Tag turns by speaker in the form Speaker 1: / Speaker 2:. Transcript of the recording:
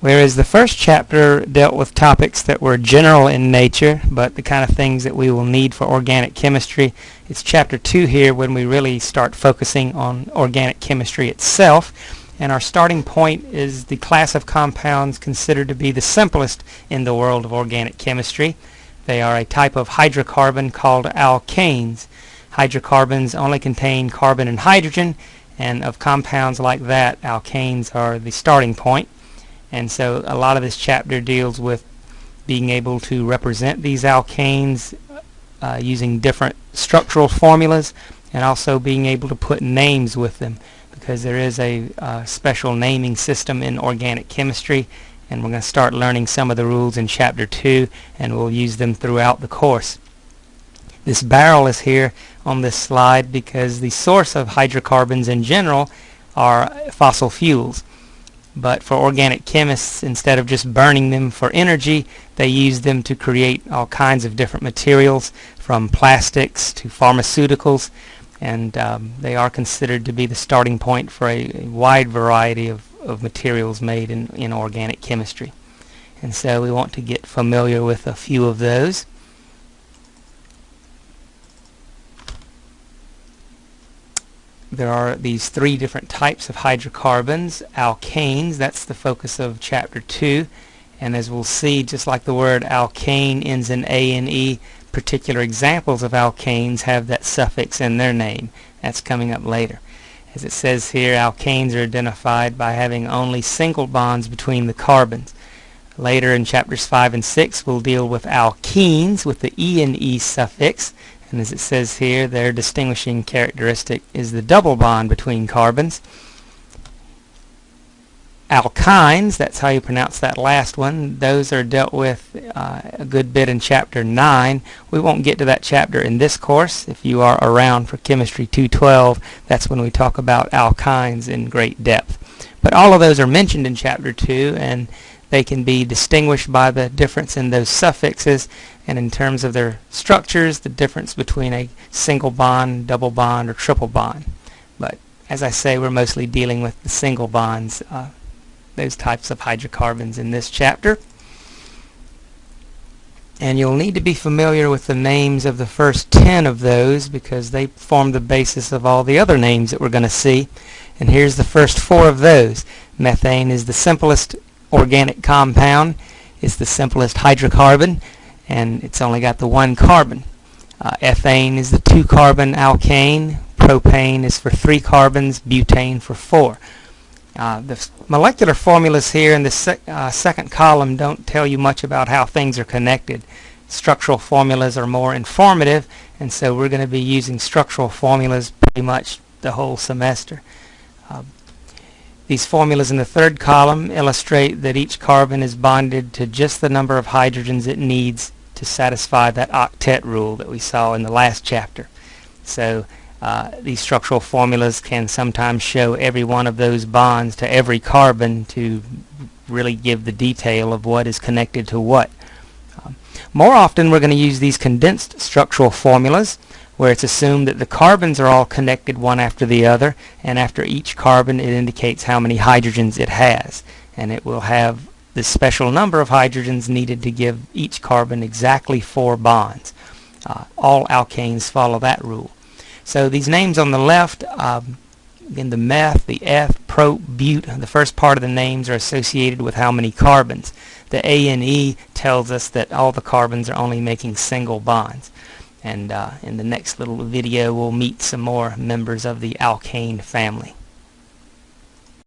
Speaker 1: Whereas the first chapter dealt with topics that were general in nature, but the kind of things that we will need for organic chemistry. It's chapter 2 here when we really start focusing on organic chemistry itself. And our starting point is the class of compounds considered to be the simplest in the world of organic chemistry. They are a type of hydrocarbon called alkanes. Hydrocarbons only contain carbon and hydrogen, and of compounds like that, alkanes are the starting point. And so a lot of this chapter deals with being able to represent these alkanes uh, using different structural formulas and also being able to put names with them because there is a uh, special naming system in organic chemistry and we're going to start learning some of the rules in chapter 2 and we'll use them throughout the course. This barrel is here on this slide because the source of hydrocarbons in general are fossil fuels. But for organic chemists, instead of just burning them for energy, they use them to create all kinds of different materials, from plastics to pharmaceuticals, and um, they are considered to be the starting point for a, a wide variety of, of materials made in, in organic chemistry. And so we want to get familiar with a few of those. There are these three different types of hydrocarbons. Alkanes, that's the focus of chapter 2. And as we'll see, just like the word alkane ends in A and E, particular examples of alkanes have that suffix in their name. That's coming up later. As it says here, alkanes are identified by having only single bonds between the carbons. Later in chapters 5 and 6, we'll deal with alkenes with the E and E suffix. And as it says here, their distinguishing characteristic is the double bond between carbons. Alkynes, that's how you pronounce that last one, those are dealt with uh, a good bit in chapter 9. We won't get to that chapter in this course. If you are around for Chemistry 212, that's when we talk about alkynes in great depth. But all of those are mentioned in chapter 2, and they can be distinguished by the difference in those suffixes and in terms of their structures, the difference between a single bond, double bond, or triple bond. But as I say, we're mostly dealing with the single bonds, uh, those types of hydrocarbons in this chapter. And you'll need to be familiar with the names of the first 10 of those because they form the basis of all the other names that we're going to see. And here's the first four of those. Methane is the simplest organic compound. It's the simplest hydrocarbon and it's only got the one carbon. Uh, ethane is the two carbon alkane. Propane is for three carbons. Butane for four. Uh, the molecular formulas here in the sec uh, second column don't tell you much about how things are connected. Structural formulas are more informative and so we're going to be using structural formulas pretty much the whole semester. Uh, these formulas in the third column illustrate that each carbon is bonded to just the number of hydrogens it needs to satisfy that octet rule that we saw in the last chapter. So uh, these structural formulas can sometimes show every one of those bonds to every carbon to really give the detail of what is connected to what. Um, more often we're going to use these condensed structural formulas where it's assumed that the carbons are all connected one after the other and after each carbon it indicates how many hydrogens it has and it will have the special number of hydrogens needed to give each carbon exactly four bonds. Uh, all alkanes follow that rule. So these names on the left, um, again the meth, the eth, prop, but, the first part of the names are associated with how many carbons. The A and E tells us that all the carbons are only making single bonds and uh, in the next little video we'll meet some more members of the alkane family.